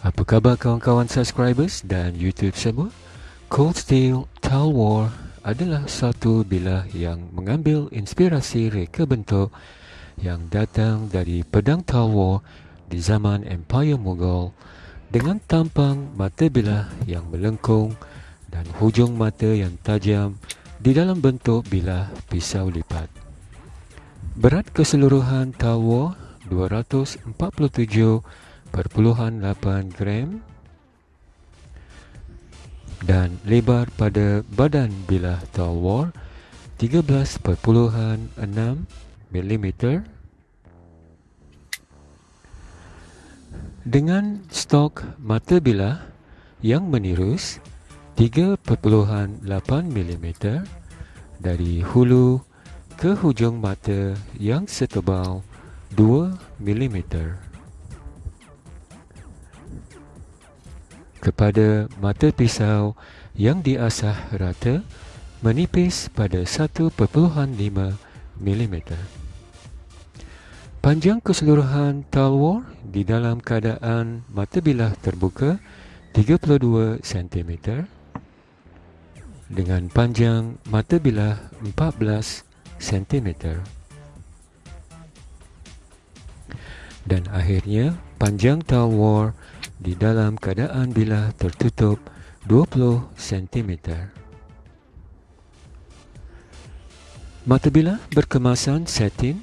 Apa khabar kawan-kawan subscribers dan YouTube semua? Cold Steel Tile War adalah satu bilah yang mengambil inspirasi reka bentuk yang datang dari pedang Tile War di zaman Empire Mughal dengan tampang mata bilah yang melengkung dan hujung mata yang tajam di dalam bentuk bilah pisau lipat. Berat keseluruhan Tile War 247 8 gram dan lebar pada badan bilah tawar 13.6 mm dengan stok mata bilah yang menirus 3.8 mm dari hulu ke hujung mata yang setebal 2 mm. Kepada mata pisau yang diasah rata menipis pada 1.5 mm. Panjang keseluruhan talwar di dalam keadaan mata bilah terbuka 32 cm dengan panjang mata bilah 14 cm. Dan akhirnya panjang talwar di dalam keadaan bilah tertutup 20 cm. Mata bilah berkemasan satin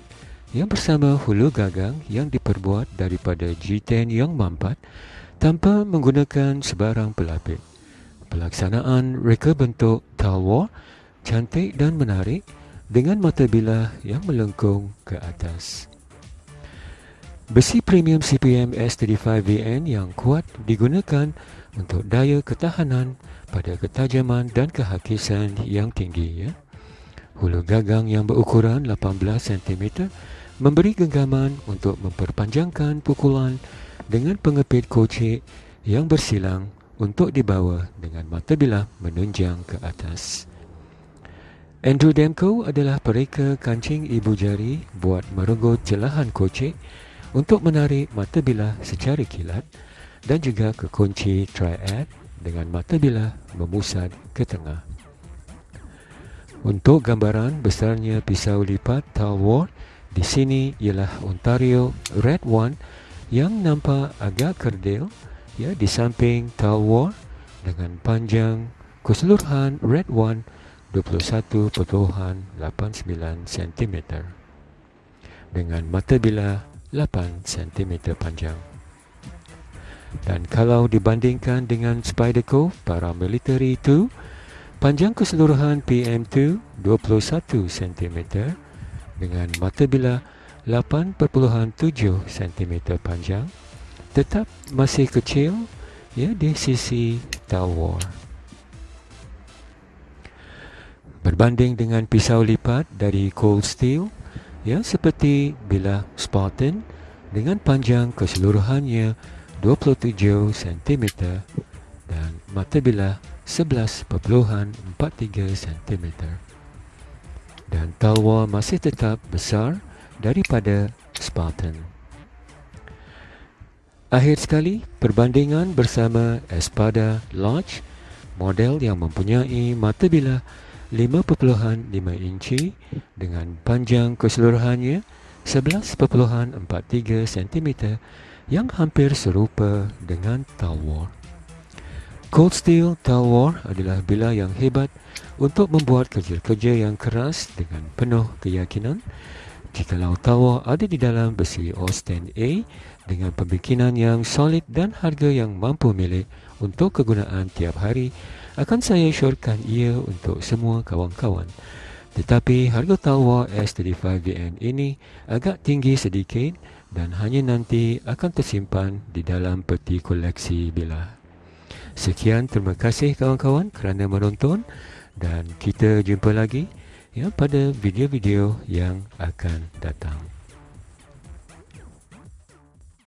yang bersama hulu gagang yang diperbuat daripada G10 yang mampat tanpa menggunakan sebarang pelapis. Pelaksanaan reka bentuk talwar cantik dan menarik dengan mata bilah yang melengkung ke atas. Besi premium CPM S35VN yang kuat digunakan untuk daya ketahanan pada ketajaman dan kehakisan yang tinggi. Ya. Hulu gagang yang berukuran 18 cm memberi genggaman untuk memperpanjangkan pukulan dengan pengepit kocik yang bersilang untuk dibawa dengan mata bilah menunjang ke atas. Andrew Demko adalah pereka kancing ibu jari buat merenggut celahan kocik untuk menarik mata bilah secara kilat dan juga ke kunci triad dengan mata bilah memusat ke tengah. Untuk gambaran besarnya pisau lipat Talwar di sini ialah Ontario Red One yang nampak agak kerdil ya di samping Talwar dengan panjang keseluruhan Red One 21.89 cm dengan mata bilah 8 cm panjang. Dan kalau dibandingkan dengan Spyderco Paramilitary 2, panjang keseluruhan PM2 21 cm dengan mata bilah 8.7 cm panjang tetap masih kecil ya di sisi tower. Berbanding dengan pisau lipat dari Cold Steel, yang seperti bilah Spartan dengan panjang keseluruhannya 27 cm dan mata bilah 11.43 cm. Dan talwa masih tetap besar daripada Spartan. Akhir sekali, perbandingan bersama Espada Lodge, model yang mempunyai mata bilah 5.5 inci dengan panjang keseluruhannya 11.43 cm yang hampir serupa dengan Talwar. Cold Steel Talwar adalah bilah yang hebat untuk membuat kerja-kerja yang keras dengan penuh keyakinan. Jikalau Talwar ada di dalam besi Austin A dengan pembikinan yang solid dan harga yang mampu milik untuk kegunaan tiap hari, akan saya syorkan ia untuk semua kawan-kawan. Tetapi harga talwa S35VN ini agak tinggi sedikit dan hanya nanti akan tersimpan di dalam peti koleksi bilah. Sekian terima kasih kawan-kawan kerana menonton dan kita jumpa lagi ya pada video-video yang akan datang.